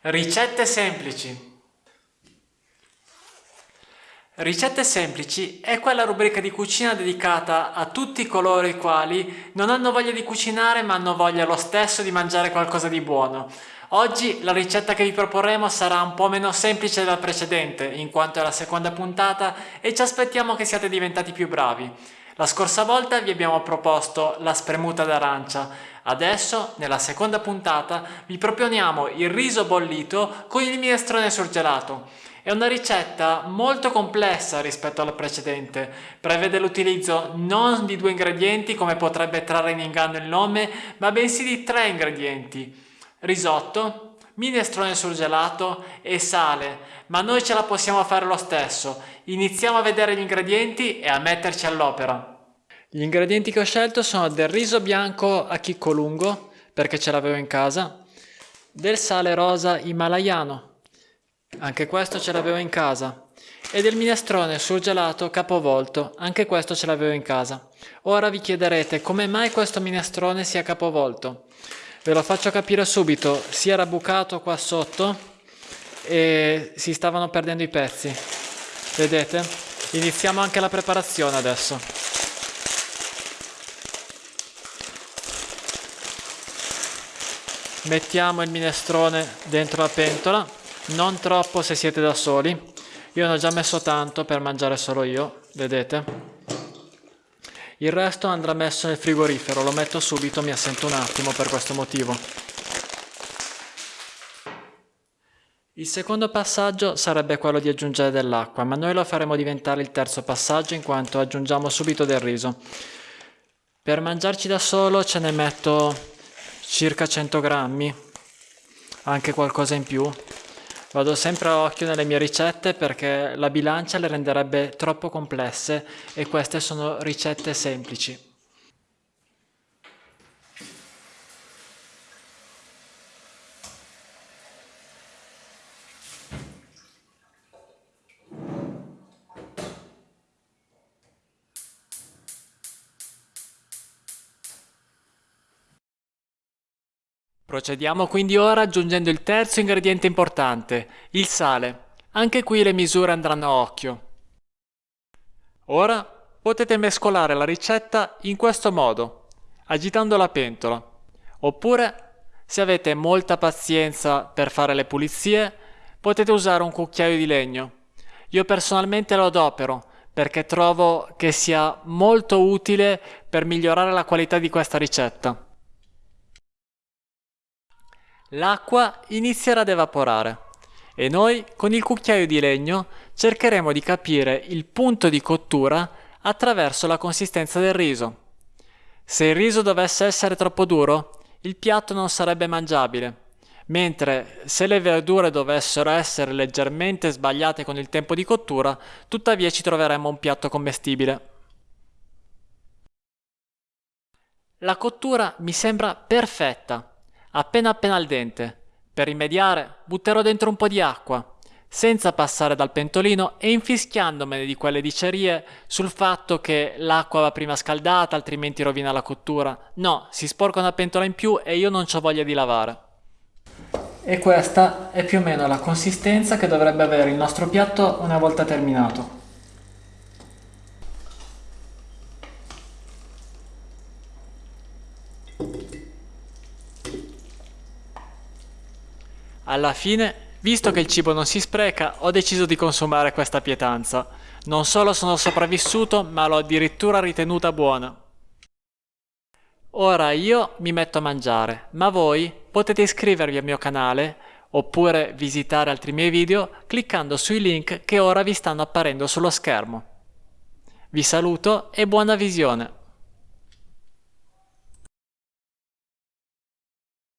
Ricette semplici. Ricette semplici è quella rubrica di cucina dedicata a tutti coloro i quali non hanno voglia di cucinare ma hanno voglia lo stesso di mangiare qualcosa di buono. Oggi la ricetta che vi proporremo sarà un po' meno semplice della precedente in quanto è la seconda puntata e ci aspettiamo che siate diventati più bravi. La scorsa volta vi abbiamo proposto la spremuta d'arancia, adesso nella seconda puntata vi proponiamo il riso bollito con il minestrone surgelato. È una ricetta molto complessa rispetto alla precedente, prevede l'utilizzo non di due ingredienti come potrebbe trarre in inganno il nome, ma bensì di tre ingredienti. Risotto, minestrone surgelato e sale, ma noi ce la possiamo fare lo stesso. Iniziamo a vedere gli ingredienti e a metterci all'opera. Gli ingredienti che ho scelto sono del riso bianco a chicco lungo, perché ce l'avevo in casa, del sale rosa himalayano, anche questo ce l'avevo in casa, e del minestrone surgelato capovolto, anche questo ce l'avevo in casa. Ora vi chiederete come mai questo minestrone sia capovolto. Ve lo faccio capire subito, si era bucato qua sotto e si stavano perdendo i pezzi. Vedete? Iniziamo anche la preparazione adesso. Mettiamo il minestrone dentro la pentola, non troppo se siete da soli. Io ne ho già messo tanto per mangiare solo io, vedete? Il resto andrà messo nel frigorifero, lo metto subito, mi assento un attimo per questo motivo. Il secondo passaggio sarebbe quello di aggiungere dell'acqua, ma noi lo faremo diventare il terzo passaggio in quanto aggiungiamo subito del riso. Per mangiarci da solo ce ne metto circa 100 grammi, anche qualcosa in più, Vado sempre a occhio nelle mie ricette perché la bilancia le renderebbe troppo complesse e queste sono ricette semplici. Procediamo quindi ora aggiungendo il terzo ingrediente importante, il sale. Anche qui le misure andranno a occhio. Ora potete mescolare la ricetta in questo modo, agitando la pentola. Oppure, se avete molta pazienza per fare le pulizie, potete usare un cucchiaio di legno. Io personalmente lo adopero perché trovo che sia molto utile per migliorare la qualità di questa ricetta l'acqua inizierà ad evaporare e noi con il cucchiaio di legno cercheremo di capire il punto di cottura attraverso la consistenza del riso. Se il riso dovesse essere troppo duro, il piatto non sarebbe mangiabile, mentre se le verdure dovessero essere leggermente sbagliate con il tempo di cottura, tuttavia ci troveremmo un piatto commestibile. La cottura mi sembra perfetta appena appena al dente. Per rimediare butterò dentro un po' di acqua, senza passare dal pentolino e infischiandomene di quelle dicerie sul fatto che l'acqua va prima scaldata altrimenti rovina la cottura. No, si sporca una pentola in più e io non ho voglia di lavare. E questa è più o meno la consistenza che dovrebbe avere il nostro piatto una volta terminato. Alla fine, visto che il cibo non si spreca, ho deciso di consumare questa pietanza. Non solo sono sopravvissuto, ma l'ho addirittura ritenuta buona. Ora io mi metto a mangiare, ma voi potete iscrivervi al mio canale oppure visitare altri miei video cliccando sui link che ora vi stanno apparendo sullo schermo. Vi saluto e buona visione!